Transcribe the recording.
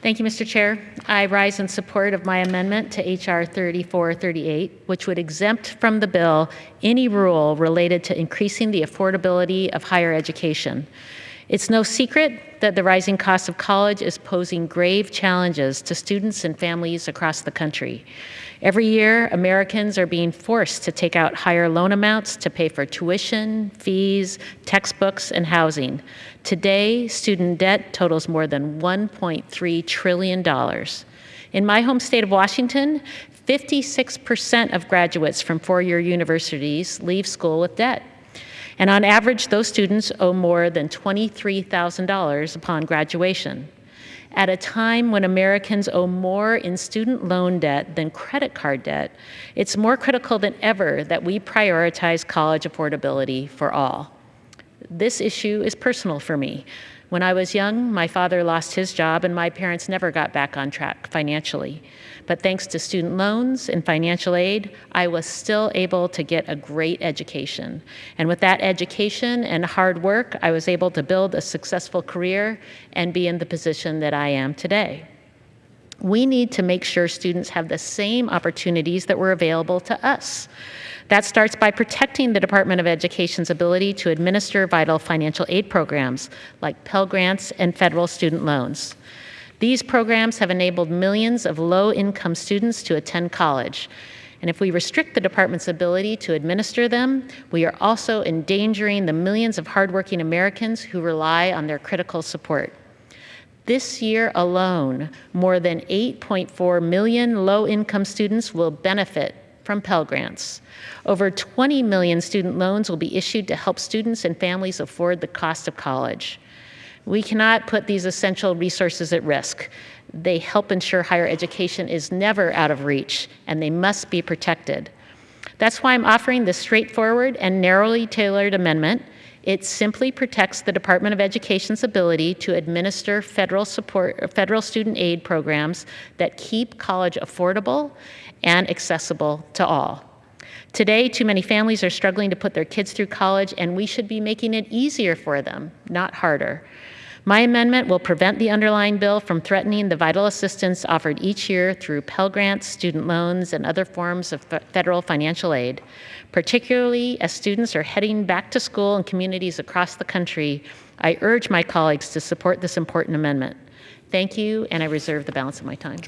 Thank you, Mr. Chair. I rise in support of my amendment to H.R. 3438, which would exempt from the bill any rule related to increasing the affordability of higher education. It's no secret that the rising cost of college is posing grave challenges to students and families across the country. Every year, Americans are being forced to take out higher loan amounts to pay for tuition, fees, textbooks, and housing. Today, student debt totals more than $1.3 trillion. In my home state of Washington, 56% of graduates from four-year universities leave school with debt. And on average, those students owe more than $23,000 upon graduation. At a time when Americans owe more in student loan debt than credit card debt, it's more critical than ever that we prioritize college affordability for all. This issue is personal for me. When I was young, my father lost his job and my parents never got back on track financially. But thanks to student loans and financial aid, I was still able to get a great education. And with that education and hard work, I was able to build a successful career and be in the position that I am today. We need to make sure students have the same opportunities that were available to us. That starts by protecting the Department of Education's ability to administer vital financial aid programs like Pell Grants and federal student loans. These programs have enabled millions of low-income students to attend college. And if we restrict the department's ability to administer them, we are also endangering the millions of hardworking Americans who rely on their critical support. This year alone, more than 8.4 million low-income students will benefit from Pell Grants. Over 20 million student loans will be issued to help students and families afford the cost of college. We cannot put these essential resources at risk. They help ensure higher education is never out of reach, and they must be protected. That's why I'm offering this straightforward and narrowly tailored amendment. It simply protects the Department of Education's ability to administer federal support, federal student aid programs that keep college affordable and accessible to all. Today, too many families are struggling to put their kids through college, and we should be making it easier for them, not harder. My amendment will prevent the underlying bill from threatening the vital assistance offered each year through Pell Grants, student loans, and other forms of federal financial aid, particularly as students are heading back to school in communities across the country. I urge my colleagues to support this important amendment. Thank you, and I reserve the balance of my time.